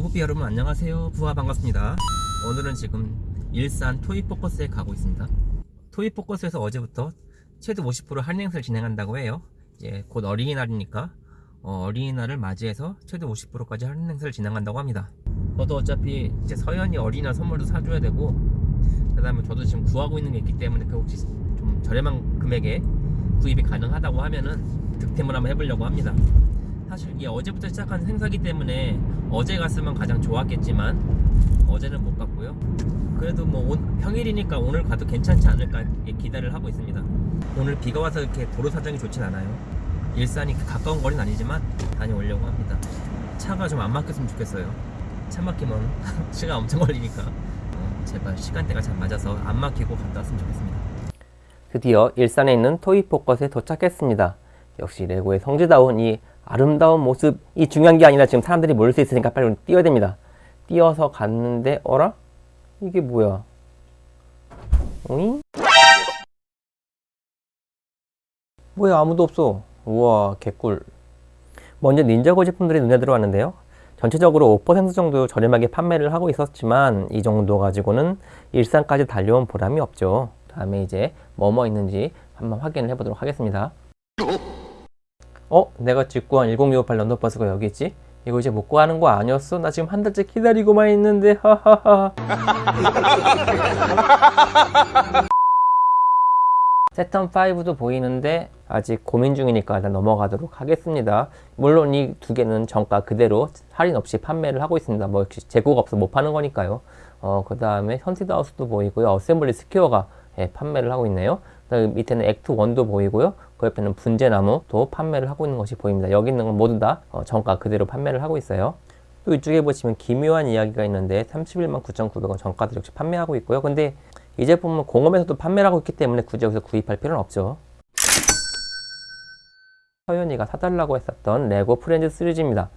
호비 여러분 안녕하세요. 부하 반갑습니다. 오늘은 지금 일산 토이포커스에 가고 있습니다. 토이포커스에서 어제부터 최대 50% 할인 행사를 진행한다고 해요. 이제 곧 어린이날이니까 어, 린이날을 맞이해서 최대 50%까지 할인 행사를 진행한다고 합니다. 저도 어차피 이제 서연이 어린이날 선물도 사줘야 되고 그 다음에 저도 지금 구하고 있는 게 있기 때문에 그 혹시 좀 저렴한 금액에 구입이 가능하다고 하면은 득템을 한번 해보려고 합니다 사실 이게 어제부터 시작한 행사기 때문에 어제 갔으면 가장 좋았겠지만 어제는 못 갔고요. 그래도 뭐 온- 평일이니까 오늘 가도 괜찮지 않을까 기대를 하고 있습니다. 오늘 비가 와서 이렇게 도로 사정이 좋진 않아요. 일산이 가까운 거리는 아니지만 다녀오려고 합니다. 차가 좀 안 막혔으면 좋겠어요. 차 막히면 시간 엄청 걸리니까 어, 제발 시간대가 잘 맞아서 안 막히고 갔다 왔으면 좋겠습니다. 드디어 일산에 있는 토이포커스에 도착했습니다. 역시 레고의 성지다운 이 아름다운 모습이 중요한 게 아니라 지금 사람들이 모일 수 있으니까 빨리 뛰어야 됩니다. 뛰어서 갔는데 어라? 이게 뭐야? 오잉? 뭐야 아무도 없어. 우와 개꿀. 먼저 닌자고 제품들이 눈에 들어왔는데요. 전체적으로 5% 정도 저렴하게 판매를 하고 있었지만 이 정도 가지고는 일산까지 달려온 보람이 없죠. 다음에 이제 뭐뭐 있는지 한번 확인을 해보도록 하겠습니다. 어? 내가 직구한 10258 런던버스가 여기 있지? 이거 이제 못 구하는 거 아니었어? 나 지금 한 달째 기다리고만 있는데 하하하. 새턴 5도 보이는데 아직 고민 중이니까 일단 넘어가도록 하겠습니다. 물론 이 두 개는 정가 그대로 할인 없이 판매를 하고 있습니다. 뭐 역시 재고가 없어 못 파는 거니까요. 어, 그 다음에 Haunted House도 보이고요. Assembly Square가 예, 판매를 하고 있네요. 그다음에 밑에는 액트 1도 보이고요 그 옆에는 분재나무도 판매를 하고 있는 것이 보입니다. 여기 있는 건 모두 다 어, 정가 그대로 판매를 하고 있어요. 또 이쪽에 보시면 기묘한 이야기가 있는데 31만 9,900원 정가도 역시 판매하고 있고요. 근데 이 제품은 공홈에서도 판매를 하고 있기 때문에 굳이 여기서 구입할 필요는 없죠. 서연이가 사달라고 했었던 레고 프렌즈 시리즈입니다.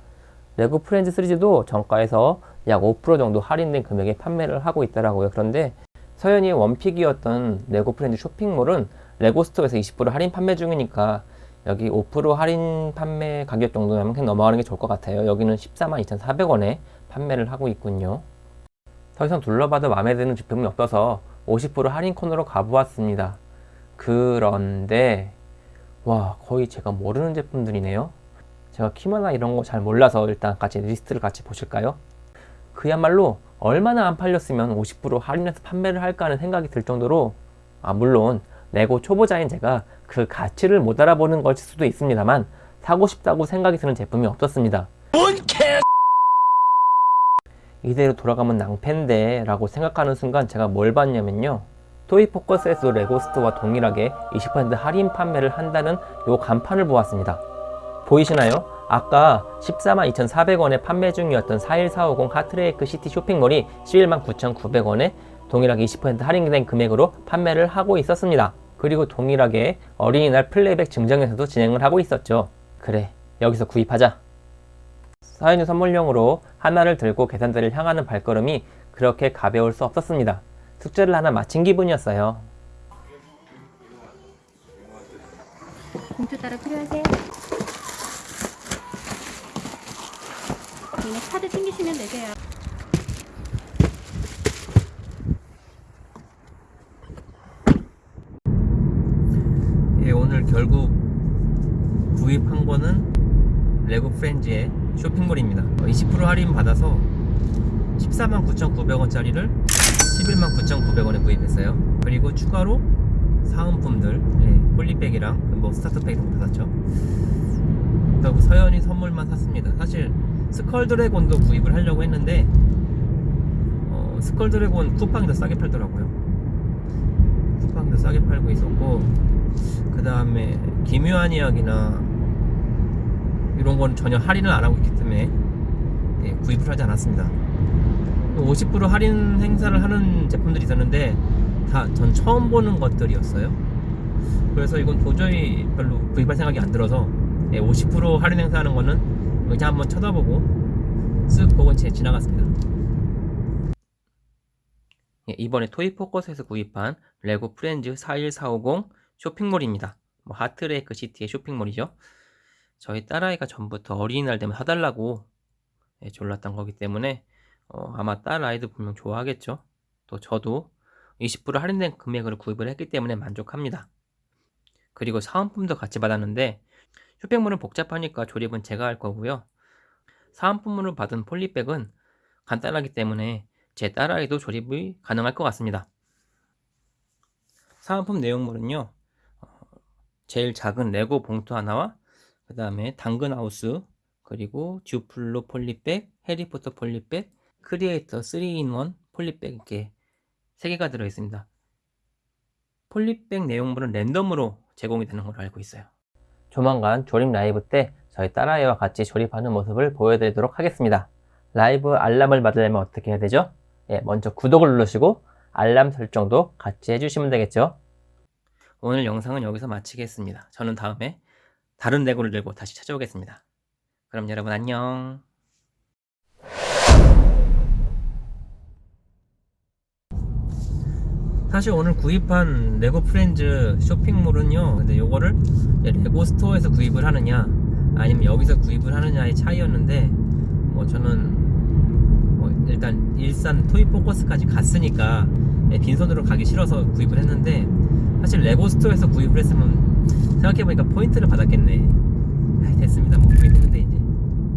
레고 프렌즈 시리즈도 정가에서 약 5% 정도 할인된 금액에 판매를 하고 있더라고요. 그런데 서연이의 원픽이었던 레고 프렌즈 쇼핑몰은 레고 스토어에서 20% 할인 판매 중이니까 여기 5% 할인 판매 가격 정도면 그냥 넘어가는 게 좋을 것 같아요. 여기는 14만 2,400원에 판매를 하고 있군요. 더 이상 둘러봐도 마음에 드는 제품이 없어서 50% 할인 코너로 가보았습니다. 그런데 와 거의 제가 모르는 제품들이네요. 제가 키마나 이런 거 잘 몰라서 일단 같이 리스트를 같이 보실까요? 그야말로 얼마나 안 팔렸으면 50% 할인해서 판매를 할까 하는 생각이 들 정도로 아 물론 레고 초보자인 제가 그 가치를 못 알아보는 것일 수도 있습니다만 사고 싶다고 생각이 드는 제품이 없었습니다. 이대로 돌아가면 낭패인데 라고 생각하는 순간 제가 뭘 봤냐면요. 토이포커스에서 레고스토어와 동일하게 20% 할인 판매를 한다는 요 간판을 보았습니다. 보이시나요? 아까 14만 2,400원에 판매 중이었던 41450 하트레이크 시티 쇼핑몰이 11만 9,900원에 동일하게 20% 할인된 금액으로 판매를 하고 있었습니다. 그리고 동일하게 어린이날 플레이백 증정에서도 진행을 하고 있었죠. 그래, 여기서 구입하자. 사연이 선물용으로 하나를 들고 계산대를 향하는 발걸음이 그렇게 가벼울 수 없었습니다. 숙제를 하나 마친 기분이었어요. 봉투 따로 필요하세요? 네, 카드 챙기시면 되세요. 예, 오늘 결국 구입한 거는 레고 프렌즈의 쇼핑몰입니다. 20% 할인 받아서 14만 9,900원짜리를 11만 9,900원에 구입했어요. 그리고 추가로 사은품들, 예, polybag이랑 뭐 starter pack 이런 거 다 샀죠. 그리고 서연이 선물만 샀습니다. 사실 스컬 드래곤도 구입을 하려고 했는데 어, 스컬 드래곤 쿠팡이 더 싸게 팔더라고요. 쿠팡이 더 싸게 팔고 있었고 그 다음에 기묘한 이야기나 이런 건 전혀 할인을 안 하고 있기 때문에 예, 구입을 하지 않았습니다. 50% 할인 행사를 하는 제품들이 있었는데 다 전 처음 보는 것들이었어요. 그래서 이건 도저히 별로 구입할 생각이 안 들어서 예, 50% 할인 행사하는 거는 그냥 한번 쳐다보고 쓱 보고 제 지나갔습니다. 예, 이번에 토이포커스에서 구입한 레고 프렌즈 41450 쇼핑몰입니다. 뭐 하트레이크 시티의 쇼핑몰이죠. 저희 딸아이가 전부터 어린이날 되면 사달라고 예, 졸랐던 거기 때문에 어, 아마 딸 아이도 분명 좋아하겠죠. 또 저도 20% 할인된 금액으로 구입을 했기 때문에 만족합니다. 그리고 사은품도 같이 받았는데 쇼핑몰은 복잡하니까 조립은 제가 할 거고요. 사은품으로 받은 폴리백은 간단하기 때문에 제 딸아이도 조립이 가능할 것 같습니다. 사은품 내용물은요. 어, 제일 작은 레고 봉투 하나와 그 다음에 당근하우스 그리고 듀플로 polybag, 해리포터 polybag, 크리에이터 3 in 1 polybag 이렇게 3개가 들어있습니다. polybag 내용물은 랜덤으로 제공이 되는 걸로 알고 있어요. 조만간 조립 라이브 때 저희 딸아이와 같이 조립하는 모습을 보여드리도록 하겠습니다. 라이브 알람을 받으려면 어떻게 해야 되죠? 예, 먼저 구독을 누르시고 알람 설정도 같이 해주시면 되겠죠? 오늘 영상은 여기서 마치겠습니다. 저는 다음에 다른 레고를 들고 다시 찾아오겠습니다. 그럼 여러분 안녕. 사실 오늘 구입한 레고 프렌즈 쇼핑몰은요 근데 요거를 레고 스토어에서 구입을 하느냐 아니면 여기서 구입을 하느냐의 차이였는데 뭐 저는 뭐 일단 일산 토이 포커스까지 갔으니까 예, 빈손으로 가기 싫어서 구입을 했는데 사실 레고 스토어에서 구입을 했으면 생각해보니까 포인트를 받았겠네. 됐습니다 뭐